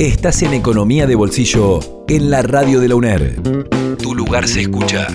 Estás en Economía de Bolsillo en la radio de la UNER. Tu lugar se escucha.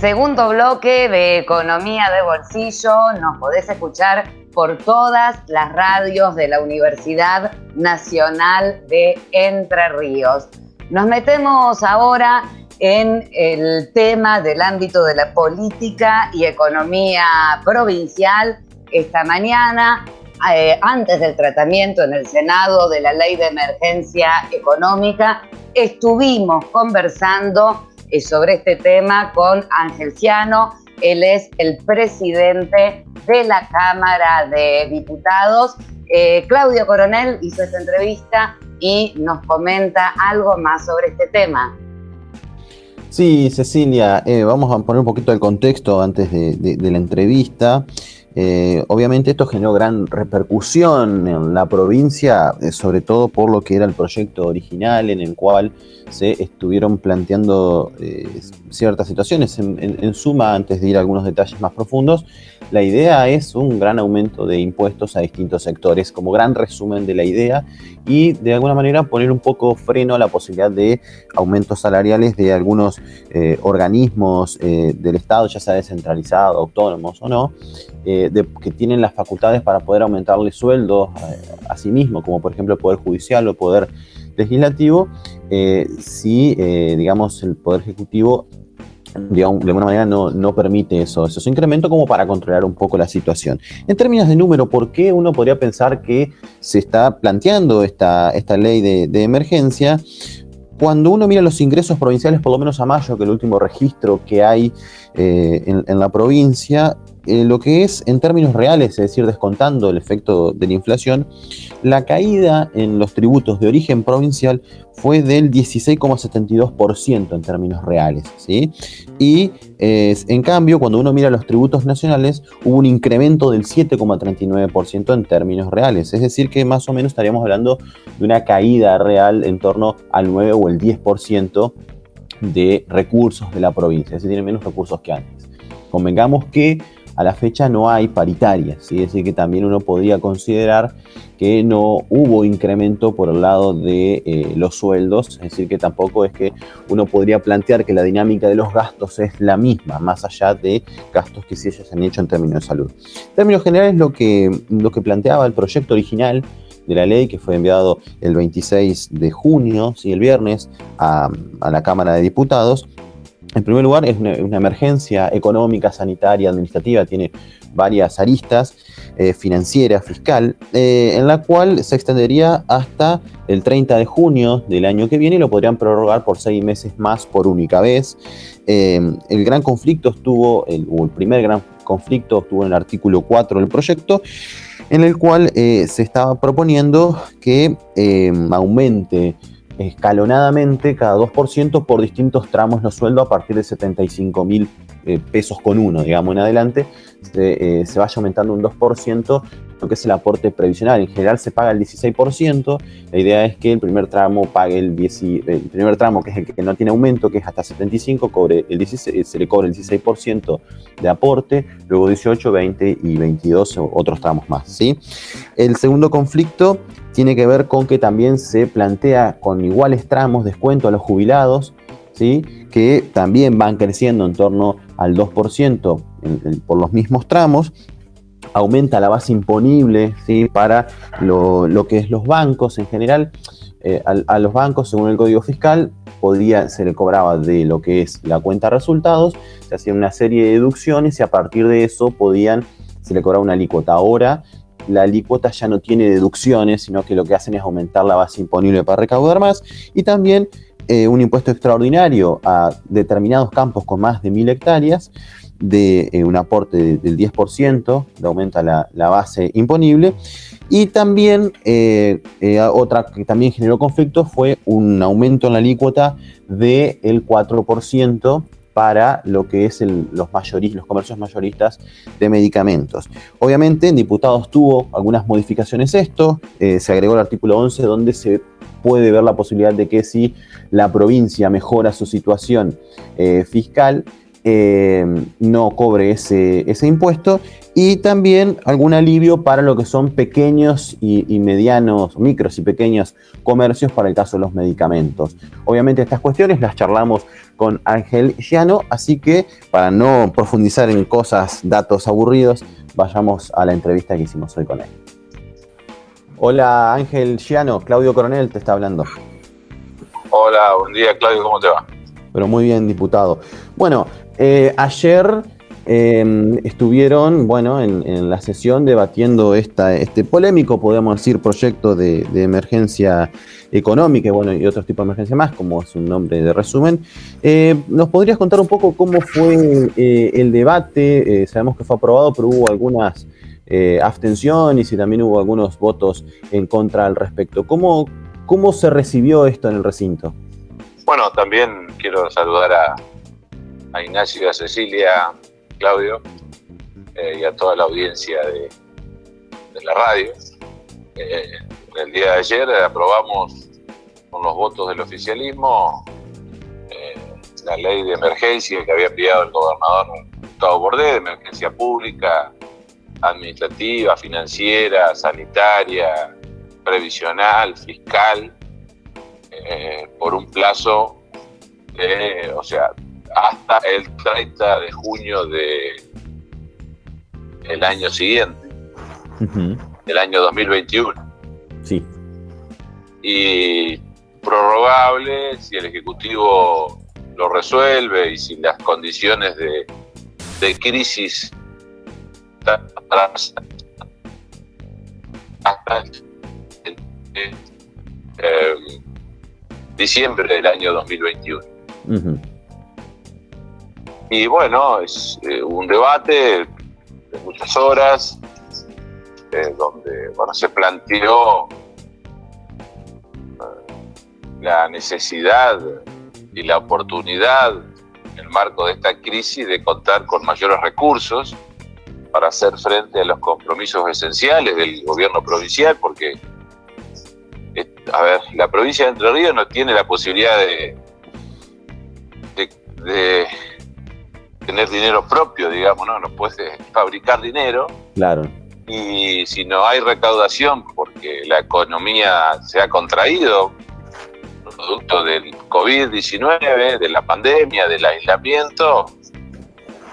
Segundo bloque de Economía de Bolsillo. Nos podés escuchar por todas las radios de la Universidad Nacional de Entre Ríos. Nos metemos ahora en el tema del ámbito de la política y economía provincial. Esta mañana eh, antes del tratamiento en el Senado de la ley de emergencia económica, estuvimos conversando eh, sobre este tema con Ángel Ciano. Él es el presidente de la Cámara de Diputados. Eh, Claudio Coronel hizo esta entrevista y nos comenta algo más sobre este tema. Sí, Cecilia, vamos a poner un poquito el contexto antes de la entrevista. Eh, obviamente esto generó gran repercusión en la provincia, eh, sobre todo por lo que era el proyecto original en el cual se estuvieron planteando eh, ciertas situaciones. En, suma, antes de ir a algunos detalles más profundos, la idea es un gran aumento de impuestos a distintos sectores, como gran resumen de la idea, y de alguna manera poner un poco freno a la posibilidad de aumentos salariales de algunos organismos del Estado, ya sea descentralizado, autónomos o no, que tienen las facultades para poder aumentarle sueldos a, sí mismo, como por ejemplo el Poder Judicial o el Poder Legislativo, eh, si, eh, digamos, el Poder Ejecutivo de alguna manera no, no, permite eso, esos incrementos como para controlar un poco la situación. En términos de número, ¿por qué uno podría pensar que se está planteando esta, esta ley de, emergencia? Cuando uno mira los ingresos provinciales, por lo menos a mayo, que es el último registro que hay eh, en, la provincia, eh, lo que es en términos reales, es decir, descontando el efecto de la inflación, la caída en los tributos de origen provincial fue del 16,72% en términos reales. Y en cambio, cuando uno mira los tributos nacionales, hubo un incremento del 7,39% en términos reales. Es decir, que más o menos estaríamos hablando de una caída real en torno al 9 o el 10% de recursos de la provincia, es decir, tiene menos recursos que antes. Convengamos que a la fecha no hay paritarias, es decir, que también uno podría considerar que no hubo incremento por el lado de eh, los sueldos, es decir, que tampoco es que uno podría plantear que la dinámica de los gastos es la misma, más allá de gastos que sí ellos han hecho en términos de salud. En términos generales, lo que, lo que planteaba el proyecto original de la ley que fue enviado el 26 de junio, ¿sí? el viernes, a, a la Cámara de Diputados, en primer lugar, es una, emergencia económica, sanitaria, administrativa, tiene varias aristas, eh, financiera, fiscal, eh, en la cual se extendería hasta el 30 de junio del año que viene y lo podrían prorrogar por seis meses más por única vez. Eh, el gran conflicto estuvo, el, o el primer gran conflicto estuvo en el artículo 4 del proyecto, en el cual se estaba proponiendo que aumente escalonadamente cada 2% por distintos tramos los sueldos a partir de 75 mil eh, pesos con uno, digamos, en adelante, se, eh, se vaya aumentando un 2% lo que es el aporte previsional. En general se paga el 16%, la idea es que el primer tramo pague el, 10, el primer tramo, que es el que no tiene aumento, que es hasta 75, cobre el 16, se le cobre el 16% de aporte, luego 18, 20 y 22 otros tramos más. ¿sí? El segundo conflicto tiene que ver con que también se plantea con iguales tramos descuento a los jubilados, ¿sí? que también van creciendo en torno al 2% por los mismos tramos, aumenta la base imponible ¿sí? para lo, que es los bancos en general. Eh, a, los bancos, según el Código Fiscal, se le cobraba de lo que es la cuenta resultados, se hacía una serie de deducciones y a partir de eso podían, se le cobraba una alícuota. Ahora la alícuota ya no tiene deducciones, sino que lo que hacen es aumentar la base imponible para recaudar más y también eh, un impuesto extraordinario a determinados campos con más de mil hectáreas de eh, un aporte del 10%, de aumenta la, base imponible. Y también eh, otra que también generó conflicto fue un aumento en la alícuota del 4% para lo que es los, mayoristas, los comercios mayoristas de medicamentos. Obviamente en diputados tuvo algunas modificaciones esto, eh, se agregó el artículo 11 donde se puede ver la posibilidad de que si la provincia mejora su situación eh, fiscal, eh, no cobre ese, ese, impuesto y también algún alivio para lo que son pequeños y, medianos, micros y pequeños comercios para el caso de los medicamentos. Obviamente estas cuestiones las charlamos con Ángel Llano, así que para no profundizar en cosas, datos aburridos, vayamos a la entrevista que hicimos hoy con él. Hola Ángel Llano, Claudio Coronel te está hablando. Hola, buen día Claudio, ¿cómo te va? Pero muy bien, diputado. Bueno, eh, ayer em, estuvieron, bueno, en, la sesión debatiendo este polémico, podemos decir, proyecto de, emergencia económica bueno, y otros tipos de emergencia más, como es un nombre de resumen. Eh, ¿Nos podrías contar un poco cómo fue eh, el debate? sabemos que fue aprobado, pero hubo algunas abstenciones y también hubo algunos votos en contra al respecto. ¿Cómo, cómo se recibió esto en el recinto? Bueno, también quiero saludar a, a Ignacio a Cecilia, Claudio, eh, y a toda la audiencia de, la radio. Eh, el día de ayer aprobamos con los votos del oficialismo eh, la ley de emergencia que había enviado el gobernador Gustavo Bordé, de emergencia pública, administrativa, financiera, sanitaria, previsional, fiscal, por un plazo de, o sea, hasta el 30 de junio de el año siguiente, el año 2021. Sí. Y prorrogable si el Ejecutivo lo resuelve y si las condiciones de, de crisis hasta eh, diciembre del año 2021. Y bueno, es eh, un debate de muchas horas, eh, donde bueno, se planteó eh, la necesidad y la oportunidad en el marco de esta crisis de contar con mayores recursos para hacer frente a los compromisos esenciales del gobierno provincial, porque, a ver, la provincia de Entre Ríos no tiene la posibilidad de, de tener dinero propio, digamos, ¿no? No puedes fabricar dinero. Claro. Y si no hay recaudación porque la economía se ha contraído, producto del COVID-19, de la pandemia, del aislamiento,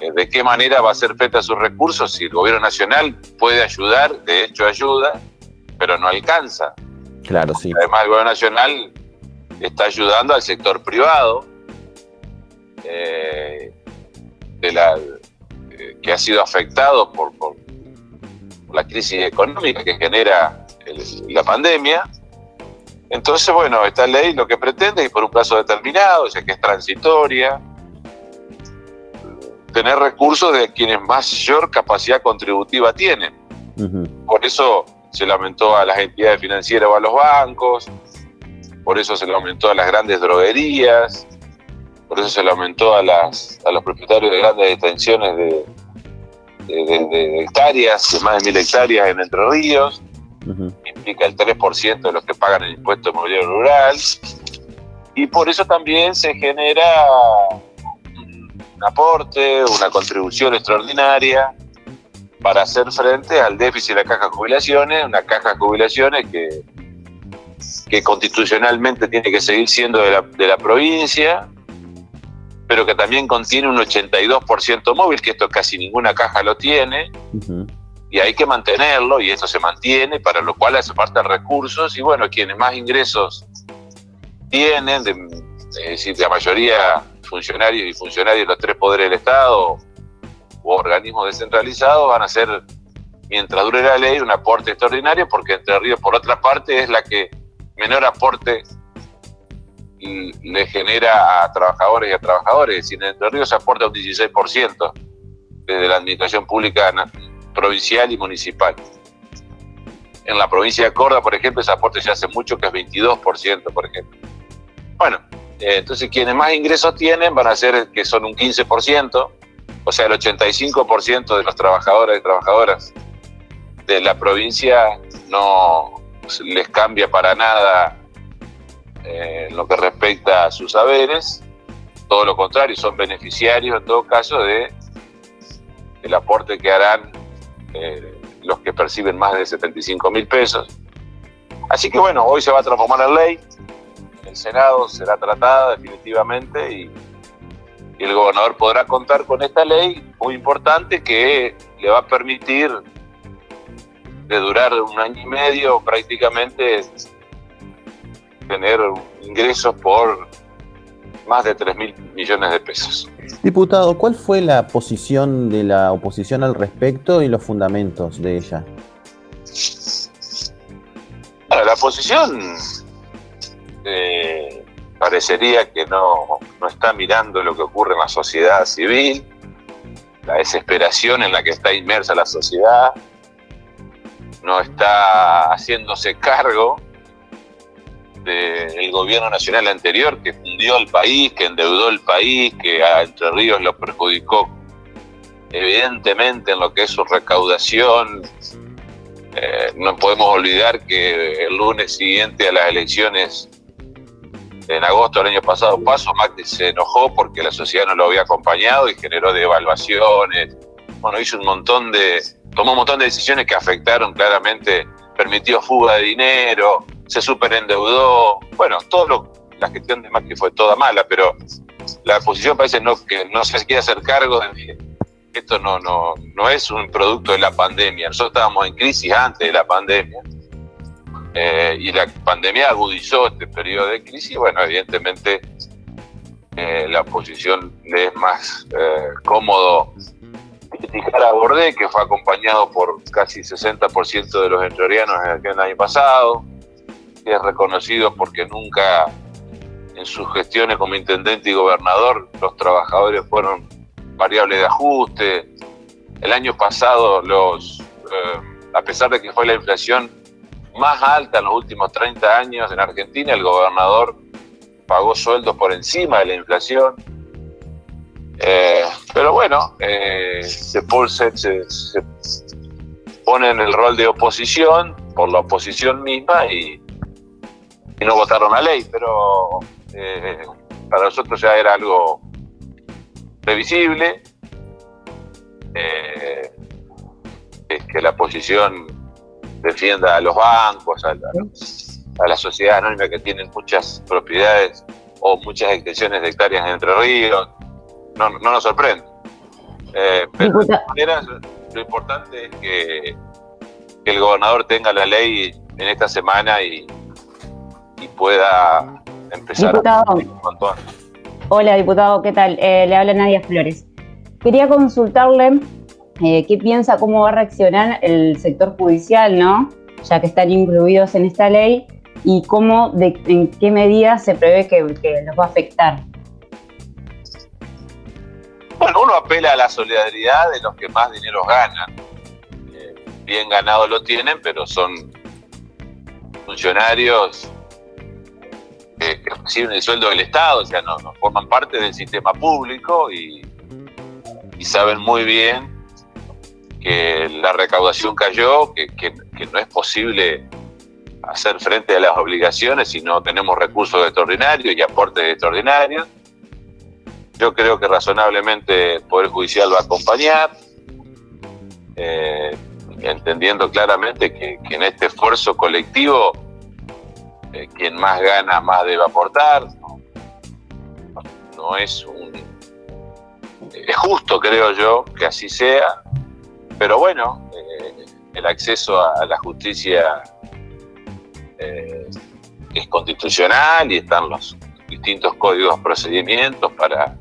eh, ¿de qué manera va a ser feta sus recursos si el gobierno nacional puede ayudar? De hecho, ayuda, pero no alcanza. Claro, sí. Además, el gobierno nacional está ayudando al sector privado. Eh, la, eh, que ha sido afectado por, la crisis económica que genera la pandemia. Entonces, bueno, esta ley lo que pretende es por un plazo determinado, ya que es transitoria, tener recursos de quienes mayor capacidad contributiva tienen. Por eso se le aumentó a las entidades financieras o a los bancos, por eso se le aumentó a las grandes droguerías, por eso se le aumentó a, las, a los propietarios de grandes extensiones de, de, hectáreas, de más de mil hectáreas en Entre Ríos, implica el 3% de los que pagan el impuesto inmobiliario rural, y por eso también se genera un aporte, una contribución extraordinaria para hacer frente al déficit de la caja de jubilaciones, una caja de jubilaciones que, que constitucionalmente tiene que seguir siendo de la, de la provincia, pero que también contiene un 82% móvil, que esto casi ninguna caja lo tiene, y hay que mantenerlo, y eso se mantiene, para lo cual hace falta recursos, y bueno, quienes más ingresos tienen, de, es decir, la mayoría funcionarios y funcionarios de los tres poderes del Estado u organismos descentralizados, van a hacer, mientras dure la ley, un aporte extraordinario, porque Entre Ríos, por otra parte, es la que menor aporte le genera a trabajadores y a trabajadores. Si en Entre Ríos se aporta un 16% desde la administración pública provincial y municipal. En la provincia de Córdoba, por ejemplo, ese aporte ya hace mucho que es 22%, por ejemplo. Bueno, eh, entonces quienes más ingresos tienen van a ser que son un 15%, o sea, el 85% de los trabajadores y trabajadoras de la provincia no les cambia para nada en lo que respecta a sus saberes. todo lo contrario, son beneficiarios en todo caso de el aporte que harán eh, los que perciben más de 75 mil pesos. Así que bueno, hoy se va a transformar en ley, el Senado será tratada definitivamente y, y el gobernador podrá contar con esta ley muy importante que le va a permitir de durar un año y medio prácticamente tener ingresos por más de 3 mil millones de pesos. Diputado, ¿cuál fue la posición de la oposición al respecto y los fundamentos de ella? la posición eh, parecería que no, no está mirando lo que ocurre en la sociedad civil, la desesperación en la que está inmersa la sociedad, no está haciéndose cargo del gobierno nacional anterior que fundió el país, que endeudó el país, que a Entre Ríos lo perjudicó evidentemente en lo que es su recaudación. Eh, no podemos olvidar que el lunes siguiente a las elecciones en agosto del año pasado paso, Macri se enojó porque la sociedad no lo había acompañado y generó devaluaciones. Bueno, hizo un montón de, tomó un montón de decisiones que afectaron claramente, permitió fuga de dinero, se superendeudó, bueno, todo lo, la gestión de Macri fue toda mala, pero la oposición parece no, que no se quiere hacer cargo de esto no, no, no es un producto de la pandemia. Nosotros estábamos en crisis antes de la pandemia eh, y la pandemia agudizó este periodo de crisis. Bueno, evidentemente eh, la oposición le es más eh, cómodo criticar a Bordé, que fue acompañado por casi 60% de los entrerrianos en el año pasado, es reconocido porque nunca en sus gestiones como intendente y gobernador los trabajadores fueron variables de ajuste. El año pasado, los, eh, a pesar de que fue la inflación más alta en los últimos 30 años en Argentina, el gobernador pagó sueldos por encima de la inflación. Eh, pero bueno, eh, se, se, se, pone en el rol de oposición por la oposición misma y, y no votaron la ley, pero eh, para nosotros ya era algo previsible, eh, que la oposición defienda a los bancos, a la, sociedad anónima que tienen muchas propiedades o muchas extensiones de hectáreas en Entre Ríos, no, nos sorprende. Eh, pero de todas maneras, lo importante es que el gobernador tenga la ley en esta semana y, pueda empezar diputado. a Hola, diputado, ¿qué tal? Eh, le habla Nadia Flores. Quería consultarle eh, qué piensa, cómo va a reaccionar el sector judicial, ¿no? Ya que están incluidos en esta ley y cómo, de, en qué medida se prevé que, los va a afectar. Bueno, uno apela a la solidaridad de los que más dinero ganan. Eh, bien ganado lo tienen, pero son funcionarios que, reciben el sueldo del Estado, o sea, no, forman parte del sistema público y, saben muy bien que la recaudación cayó, que, no es posible hacer frente a las obligaciones si no tenemos recursos extraordinarios y aportes extraordinarios. Yo creo que razonablemente el Poder Judicial va a acompañar, eh, entendiendo claramente que, en este esfuerzo colectivo eh, quien más gana más debe aportar. No, es un... Es justo, creo yo, que así sea, pero bueno, eh, el acceso a, la justicia eh, es constitucional y están los distintos códigos procedimientos para,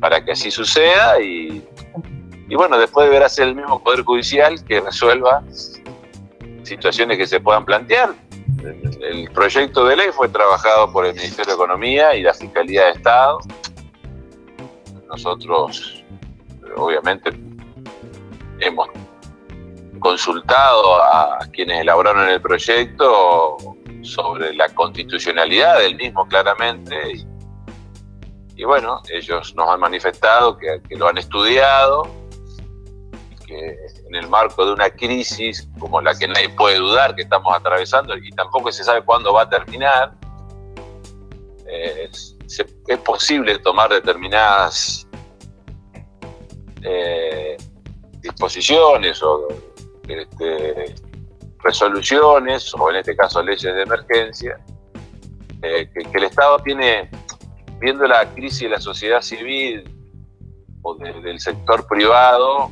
para que así suceda y, y bueno, después deberá ser el mismo Poder Judicial que resuelva situaciones que se puedan plantear el proyecto de ley fue trabajado por el Ministerio de Economía y la Fiscalía de Estado. Nosotros, obviamente, hemos consultado a quienes elaboraron el proyecto sobre la constitucionalidad del mismo claramente y, bueno, ellos nos han manifestado que, que lo han estudiado que en el marco de una crisis como la que nadie puede dudar que estamos atravesando y tampoco se sabe cuándo va a terminar, eh, es posible tomar determinadas eh, disposiciones o este, resoluciones, o en este caso leyes de emergencia, que, el Estado tiene, viendo la crisis de la sociedad civil o del sector privado,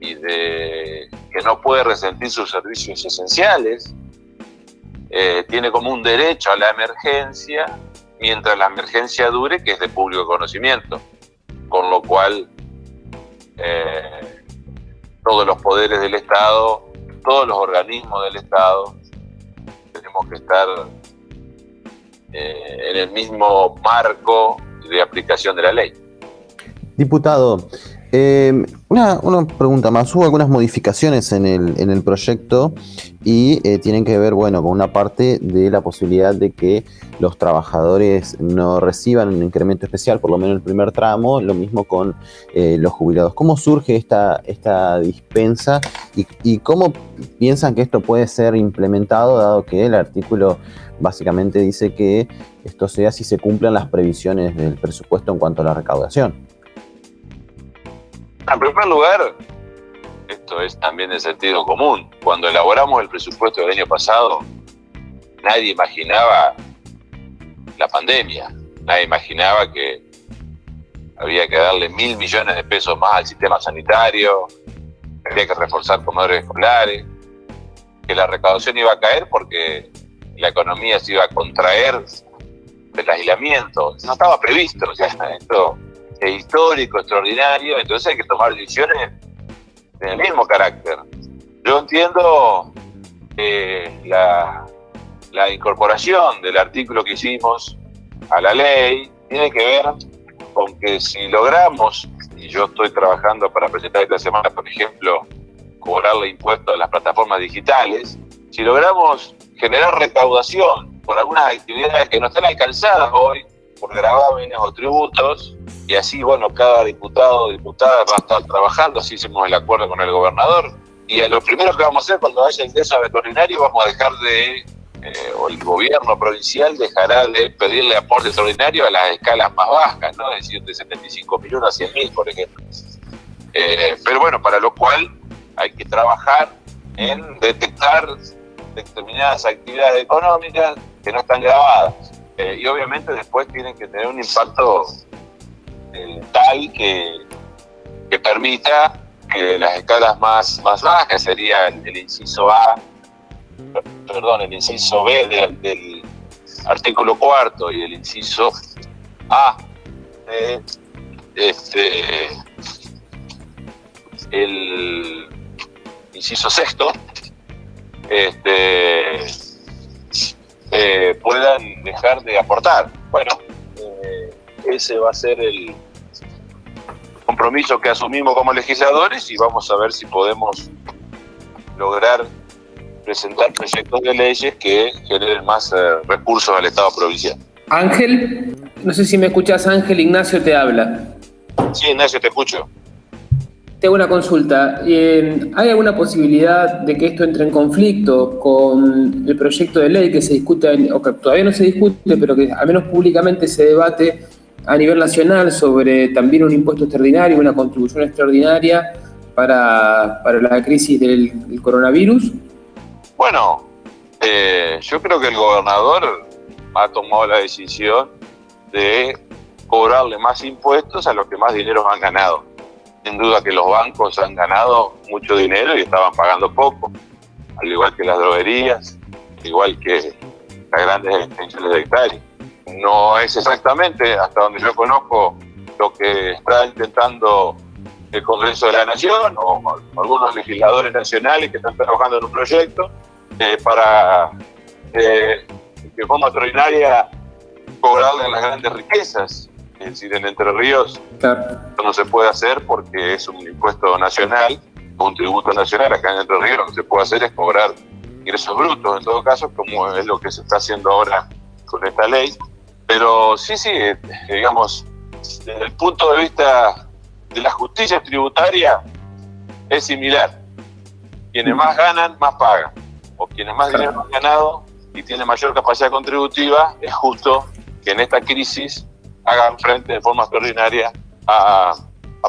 y de que no puede resentir sus servicios esenciales, eh, tiene como un derecho a la emergencia mientras la emergencia dure, que es de público conocimiento, con lo cual eh, todos los poderes del Estado, todos los organismos del Estado, tenemos que estar eh, en el mismo marco de aplicación de la ley. Diputado, una, pregunta más. Hubo algunas modificaciones en el, proyecto y eh, tienen que ver, bueno, con una parte de la posibilidad de que los trabajadores no reciban un incremento especial, por lo menos el primer tramo, lo mismo con eh, los jubilados. ¿Cómo surge esta, esta dispensa y, y cómo piensan que esto puede ser implementado, dado que el artículo básicamente dice que esto sea si se cumplan las previsiones del presupuesto en cuanto a la recaudación? En primer lugar, esto es también de sentido común. Cuando elaboramos el presupuesto del año pasado, nadie imaginaba la pandemia, nadie imaginaba que había que darle mil millones de pesos más al sistema sanitario, había que reforzar comedores escolares, que la recaudación iba a caer porque la economía se iba a contraer del aislamiento. No estaba previsto, sea, esto histórico, extraordinario, entonces hay que tomar decisiones del mismo carácter. Yo entiendo eh, la, la incorporación del artículo que hicimos a la ley tiene que ver con que si logramos, y yo estoy trabajando para presentar esta semana, por ejemplo, cobrarle impuestos a las plataformas digitales, si logramos generar recaudación por algunas actividades que no están alcanzadas hoy por gravámenes o tributos, y así, bueno, cada diputado o diputada va a estar trabajando, así hicimos el acuerdo con el gobernador. Y lo primero que vamos a hacer cuando haya ingreso veterinario, vamos a dejar de, eh, o el gobierno provincial dejará de pedirle aporte extraordinario a las escalas más bajas, ¿no? Decir, de 75 millones a 100 mil, por ejemplo. Eh, pero bueno, para lo cual hay que trabajar en detectar determinadas actividades económicas que no están grabadas. Eh, y obviamente después tienen que tener un impacto eh, tal que, que, permita que las escalas más, más bajas sería el, inciso A, perdón, el inciso B del, artículo cuarto y el inciso A de este, el inciso sexto, este, eh, puedan dejar de aportar. Bueno, eh, ese va a ser el compromiso que asumimos como legisladores y vamos a ver si podemos lograr presentar proyectos de leyes que generen más eh, recursos al Estado provincial. Ángel, no sé si me escuchas, Ángel, Ignacio te habla. Sí, Ignacio, te escucho. Tengo una consulta. Eh, ¿Hay alguna posibilidad de que esto entre en conflicto con el proyecto de ley que se discute, o que todavía no se discute, pero que al menos públicamente se debate a nivel nacional sobre también un impuesto extraordinario, una contribución extraordinaria para, la crisis del, coronavirus? Bueno, eh, yo creo que el gobernador ha tomado la decisión de cobrarle más impuestos a los que más dinero han ganado sin duda que los bancos han ganado mucho dinero y estaban pagando poco, al igual que las droguerías, igual que las grandes extensiones de hectáreas. No es exactamente, hasta donde yo conozco, lo que está intentando el Congreso de la Nación o algunos legisladores nacionales que están trabajando en un proyecto eh, para eh, que forma extraordinaria cobrarle las grandes riquezas es decir, en Entre Ríos no se puede hacer porque es un impuesto nacional, un tributo nacional. Acá en Entre Ríos lo que se puede hacer es cobrar ingresos brutos, en todo caso, como es lo que se está haciendo ahora con esta ley. Pero sí, sí, eh, digamos, desde el punto de vista de la justicia tributaria es similar. Quienes más ganan, más pagan. O quienes más dinero han ganado y tienen mayor capacidad contributiva, es justo que en esta crisis hagan frente de forma extraordinaria a,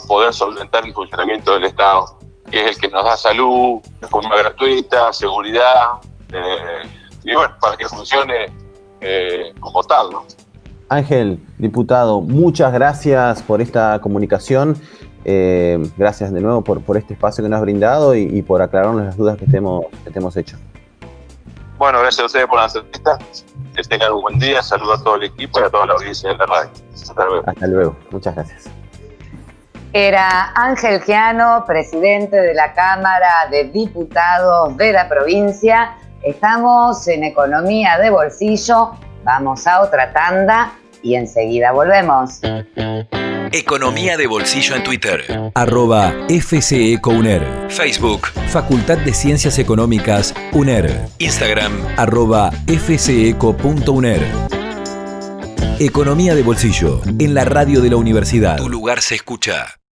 poder solventar el funcionamiento del Estado, que es el que nos da salud de forma gratuita, seguridad, eh, y bueno, para que funcione eh, como tal. ¿no? Ángel, diputado, muchas gracias por esta comunicación. Eh, gracias de nuevo por, por este espacio que nos has brindado y, por aclararnos las dudas que te, hemos, que te hemos hecho. Bueno, gracias a ustedes por la entrevista. Que tengan un buen día. Saludos a todo el equipo y a toda la audiencia de la radio. Hasta luego. Hasta luego. Muchas gracias. Era Ángel Giano, presidente de la Cámara de Diputados de la provincia. Estamos en Economía de Bolsillo. Vamos a otra tanda y enseguida volvemos. Economía de Bolsillo en Twitter. Arroba FCECOUNER. Facebook, Facultad de Ciencias Económicas, UNER. Instagram, arroba FCECO.UNER. Economía de Bolsillo, en la radio de la universidad. Tu lugar se escucha.